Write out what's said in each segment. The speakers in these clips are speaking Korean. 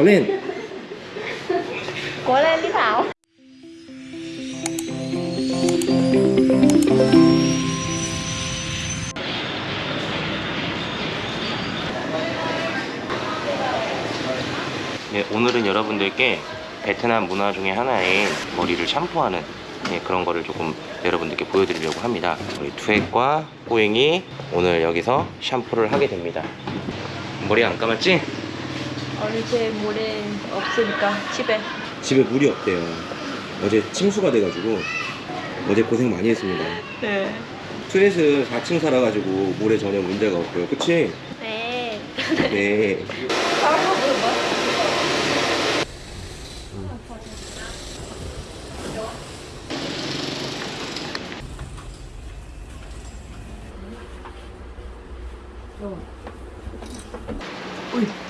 Cố lên Cố lên đi Thảo 네, 오늘은 여러분들께 베트남 문화 중에 하나인 머리를 샴푸하는 네, 그런 거를 조금 여러분들께 보여드리려고 합니다. 우리 투엣과 꼬잉이 오늘 여기서 샴푸를 하게 됩니다. 머리 안 감았지? 어제 모레 없으니까 집에 집에 물이 없대요. 어제 침수가 돼가지고 어제 고생 많이 했습니다. 네 트렛은 4층 살아가지고 물에 전혀 문제가 없고요. 그치? 네 네. Còn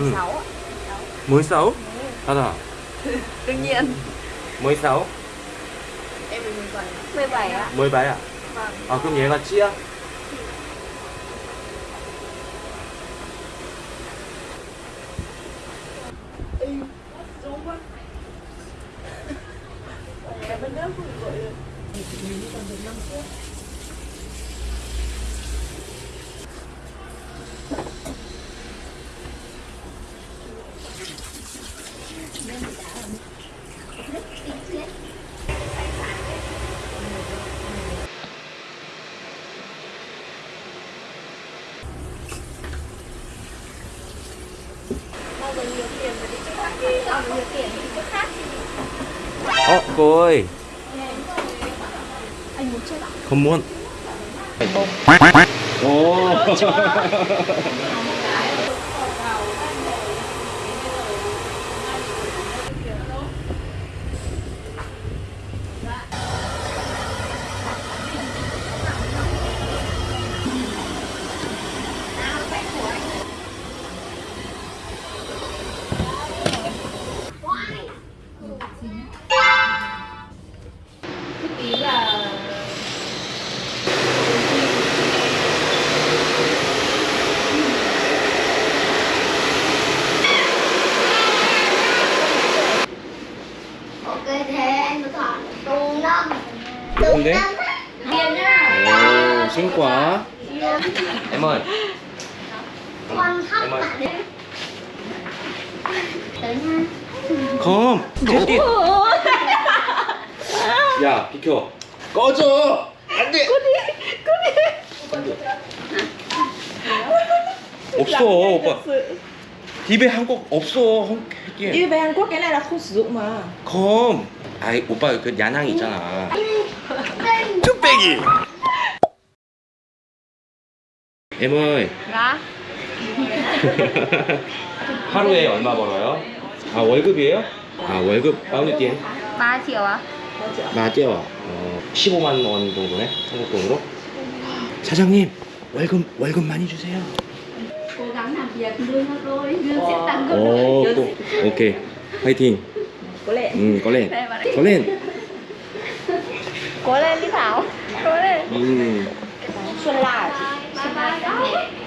16 ạ. 16? Thật Đương nhiên 16? Em 17. 17 ạ 17 à? Vâng 아 그럼 얘가 찌야? Bao giờ nhiều tiền mà đi chỗ khác đi. Bao giờ nhiều tiền thì đi khác. 어 cô ơi Anh muốn chơi ạ? không muốn. 오. Ý Tiền nhá 오, 신과. nha 검. 제띠 야, 비켜. 꺼져. 안 돼. 없어, 오빠. 딥에 한국 없어. 한국에. Đi về Hàn Quốc cái này là không sử dụng mà 검. 아이, 오빠 그 야낭 있잖아. 뚝배기 em ơi. Dạ 하루에 얼마 벌어요? 아, 월급이에요? 아, 월급? 3 triệu ạ 맞죠? 어, 15만 원 정도네. 한국 돈으로. 사장님, 월급 월급 많이 주세요. Cố gắng làm việc lương nó thôi Lương sẽ tăng gấp 오, đôi 또, 오케이. 파이팅. Cố lên 음, 꺼lên. Đây vào đây 꺼lên. Cố lên đi Thảo Cố lên 음. Xuân La hả chị? Bye bye